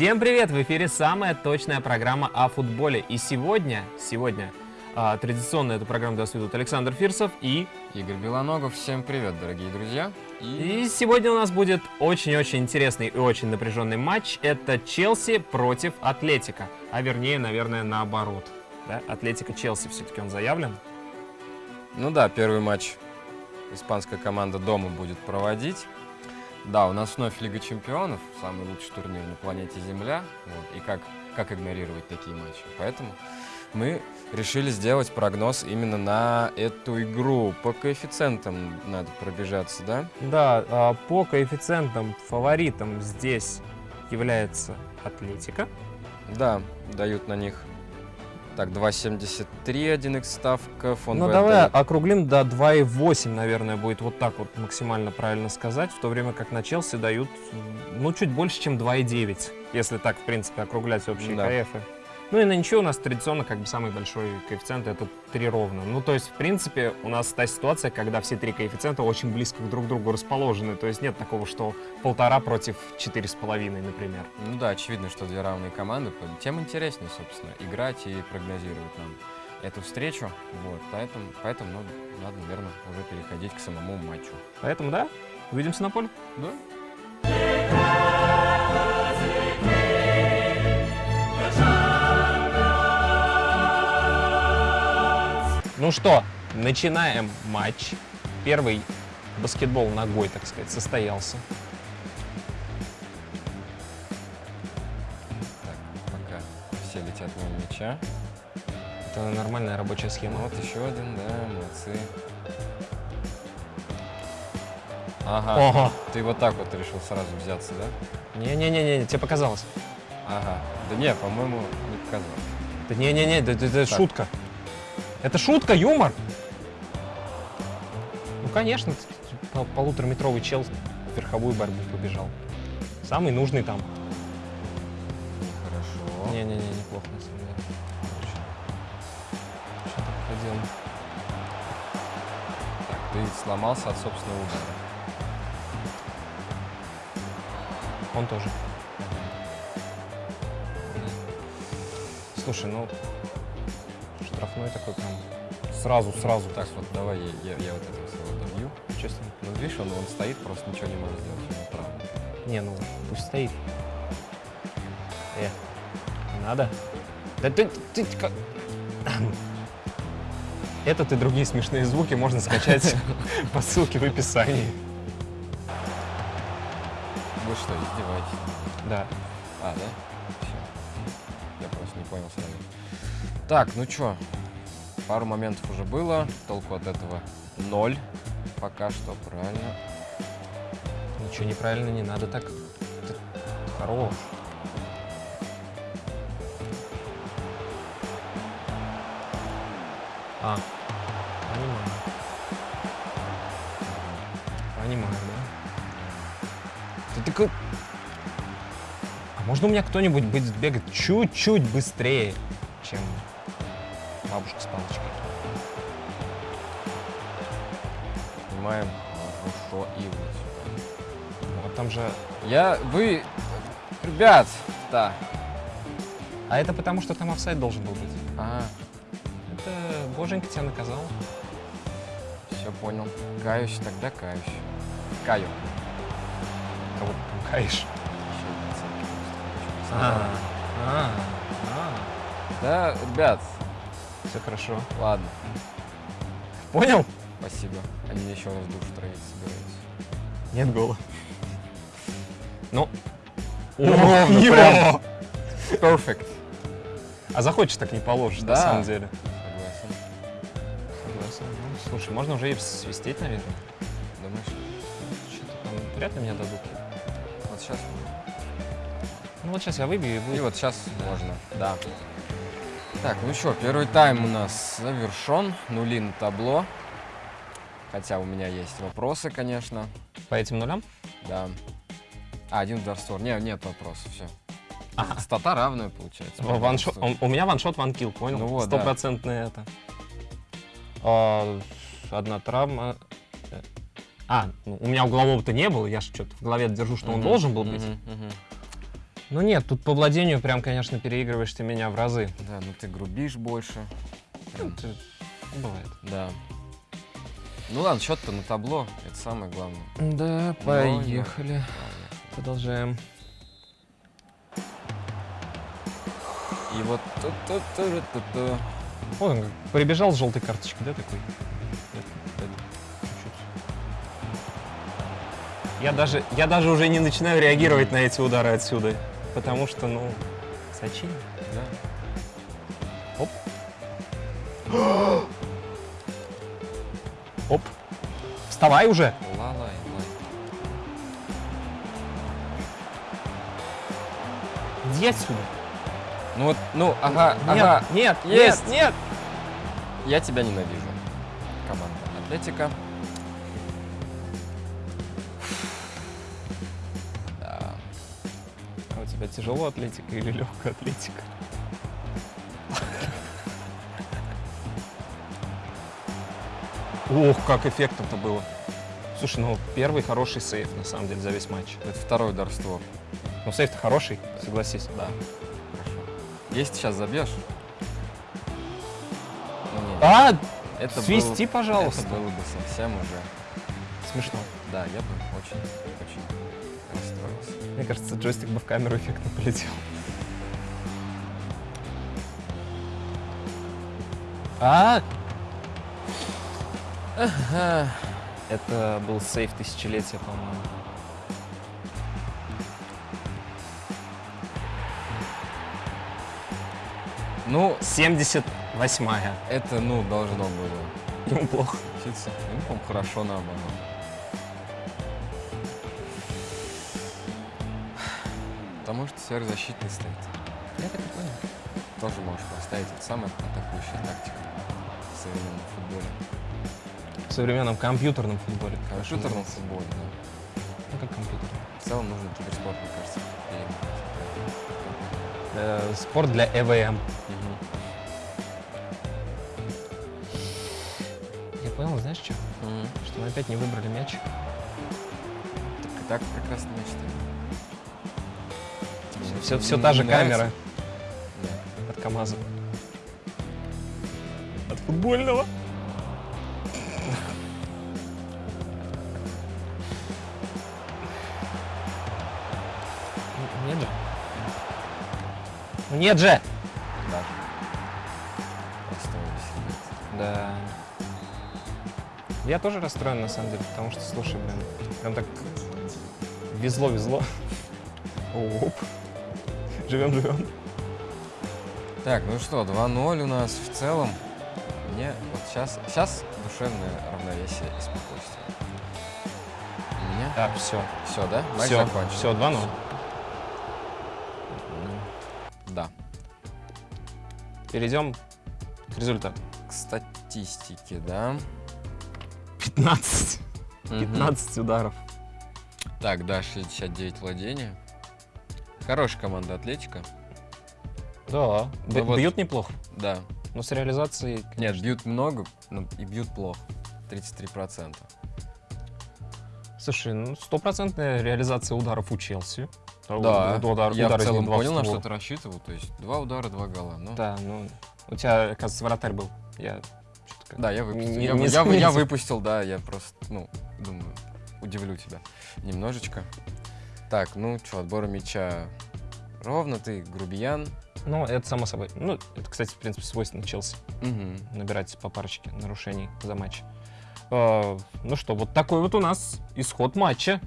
Всем привет! В эфире самая точная программа о футболе. И сегодня, сегодня а, традиционно эту программу даст ведут Александр Фирсов и... Игорь Белоногов. Всем привет, дорогие друзья. И сегодня у нас будет очень-очень интересный и очень напряженный матч. Это Челси против Атлетика. А вернее, наверное, наоборот. Да? Атлетика Челси все-таки он заявлен. Ну да, первый матч испанская команда дома будет проводить. Да, у нас вновь Лига Чемпионов, самый лучший турнир на планете Земля. Вот, и как, как игнорировать такие матчи? Поэтому мы решили сделать прогноз именно на эту игру. По коэффициентам надо пробежаться, да? Да, а, по коэффициентам фаворитом здесь является Атлетика. Да, дают на них так, 2,73 1x ставка. Фон ну, давай округлим до 2,8, наверное, будет вот так вот максимально правильно сказать, в то время как на Челси дают, ну, чуть больше, чем 2,9, если так, в принципе, округлять общие да. КФы. Ну и на ничего у нас традиционно как бы самый большой коэффициент это 3 ровно. Ну то есть в принципе у нас та ситуация, когда все три коэффициента очень близко друг к другу расположены. То есть нет такого, что полтора против четыре с половиной, например. Ну да, очевидно, что две равные команды. Тем интереснее, собственно, играть и прогнозировать нам эту встречу. Вот, поэтому, поэтому ну, надо, наверное, уже переходить к самому матчу. Поэтому да, увидимся на поле. Да. Ну что, начинаем матч. Первый баскетбол ногой, так сказать, состоялся. Так, пока все летят мимо мяча. Это нормальная рабочая схема. Вот еще один, да, молодцы. Ага. Ого. Ты вот так вот решил сразу взяться, да? Не-не-не, тебе показалось. Ага. Да не, по-моему, не показалось. Да не-не-не, это, это шутка. Это шутка, юмор? Ну, конечно, полутораметровый чел в верховую борьбу побежал. Самый нужный там. Хорошо. Не-не-не, неплохо на самом деле. Что так ходил? Так, ты сломался от собственного удара. Он тоже. Слушай, ну штрафной такой прям сразу, сразу. Так, вот давай я, я, я вот этого своего добью. Честно. Ну, видишь, он, он стоит, просто ничего не может сделать, право. Не, ну, пусть стоит. Э, надо. Да ты, ты, ты как... Этот и другие смешные звуки можно скачать по ссылке в описании. Вы что, издеваетесь? Да. А, да? Все. Я просто не понял сразу. Так, ну чё, пару моментов уже было, толку от этого ноль. Пока что, правильно. Ничего неправильно не надо так. Ты хорош. А, понимаю. Понимаю, да? Ты такой... А можно у меня кто-нибудь будет бегать чуть-чуть быстрее, чем бабушка с палочкой. Снимаем хорошо и вот Вот там же... Я... Вы... Ребят! Да. А это потому, что там офсайд должен был быть. А. Это боженька тебя наказал. Все понял. Каюсь, тогда каюсь. Каю. Кого каешь? А, а, а. Да, ребят, все хорошо. Ладно. Понял? Спасибо. Они еще раз душ травить собираются. Нет гола. Ну. Ну прям. Perfect. А захочешь, так не положишь, да. на самом деле. Согласен. Согласен. Ну, слушай, можно уже и свистеть, наверное. Думаешь? Что-то там вряд ли меня дадут. Вот сейчас. Ну вот сейчас я выбью и будет. И вот сейчас да. можно, да. Так, ну что, первый тайм у нас завершен. Нули на табло. Хотя у меня есть вопросы, конечно. По этим нулям? Да. А, один удар створ. Не, нет вопросов, все. Ага. Стата равная, получается. Ваншот, он, у меня ваншот, ванкил, понял? Ну вот, Стопроцентное да. это. А, одна травма. А, ну, у меня углового-то не было, я же что-то в голове держу, что uh -huh, он должен был быть. Uh -huh, uh -huh. Ну нет, тут по владению прям, конечно, переигрываешь ты меня в разы. Да, ну ты грубишь больше. Прям, Это бывает. да. Ну ладно, счет-то на табло, это самое главное. Да, Ну, поехали. Продолжаем. И вот ту-ту-ту-ту-ту. Вот он как прибежал с желтой карточкой, да, такой? Я даже, я даже уже не начинаю реагировать на эти удары отсюда, потому что, ну, Сачин. Да. Оп. Оп. Вставай уже. Ла-лай, лай. Иди отсюда. Ну вот, ну, ага, Нет, ага. нет, Есть. нет, нет. Я тебя ненавижу. Команда Атлетика. Тебя тяжело атлетика или легкая атлетика? Ох, как эффектно-то было. Слушай, ну первый хороший сейф, на самом деле, за весь матч. Это второй удар в створ. Ну сейф-то хороший, согласись. Да. Хорошо. Если сейчас забьешь. Ну, нет. А, это свисти, было- пожалуйста. Это было бы совсем уже. смешно. Да, я бы очень, очень расстроился. Мне кажется, джойстик бы в камеру эффектно полетел. А, это был сейф тысячелетия, по-моему. Ну, 78-я. это, ну, должно было Ему плохо. случиться. Ну, по-моему, хорошо наоборот. Потому что сверхзащитный стоит. Я так и понял. Тоже можешь поставить. Это самая атакующая тактика в современном футболе. В современном компьютерном футболе. Компьютерном футболе, да. Ну, как компьютер. В целом нужно киберспорт, мне кажется. Э, спорт для ЭВМ. Мгм. Я понял, знаешь что? Мгм. Что мы опять не выбрали мяч. Так и так прекрасно мечтаю. Все, все та же камера от КамАЗа. От футбольного. Нет же. Нет же! Да. Я тоже расстроен, на самом деле, потому что, слушай, блин, прям так везло-везло. Оп. Живем, живем. Так, ну что, 2-0 у нас в целом. Мне вот сейчас, сейчас душевное равновесие и спокойствие. У меня? Так, все. Все, да? Матч Все, закончен. все, 2-0. Да. Перейдем к результату. К статистике, да. 15. Мгм. 15 ударов. Так, да, 69 владения. Хорошая команда Атлетика. Да. Ну вот- Бьют неплохо. Да. Но с реализацией... Нет, бьют много, но и бьют плохо. 33%. Слушай, ну стопроцентная реализация ударов у Челси. Да, Удар, я удар в целом понял, на что ты рассчитывал. То есть два удара, два гола. Ну, Да, ну... У тебя, оказывается, вратарь был. Я Да, я выпустил. Не- я, не я- я выпустил, да, я просто, ну, думаю, удивлю тебя немножечко. Так, ну что, отбор мяча ровно, ты грубиян. Ну, это само собой. Ну, это, кстати, в принципе, свойственно Челси. Мгм. Набирать по парочке нарушений за матч. Э, ну что, вот такой вот у нас исход матча.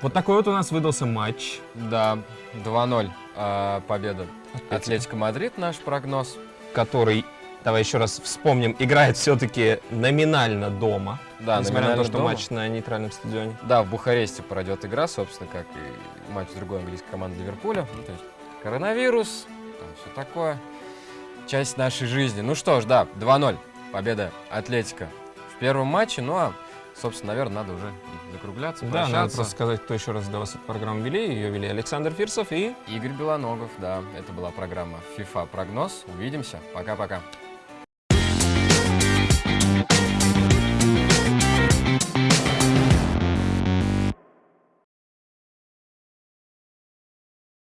Вот такой вот у нас выдался матч. Да, 2-0 а, победа. Атлетика Мадрид, наш прогноз. Который, давай еще раз вспомним, играет все-таки номинально дома. Да, несмотря на то, что дома. матч на нейтральном стадионе. Да, в Бухаресте пройдет игра, собственно, как и матч другой английской команды Ливерпуля. Ну, то есть коронавирус, там все такое. Часть нашей жизни. Ну что ж, да, 2-0. Победа Атлетика в первом матче. Ну а, собственно, наверное, надо уже закругляться, Да, надо просто сказать, кто еще раз для вас эту программу вели. Ее вели Александр Фирсов и Игорь Белоногов, да. Это была программа FIFA Прогноз. Увидимся. Пока-пока.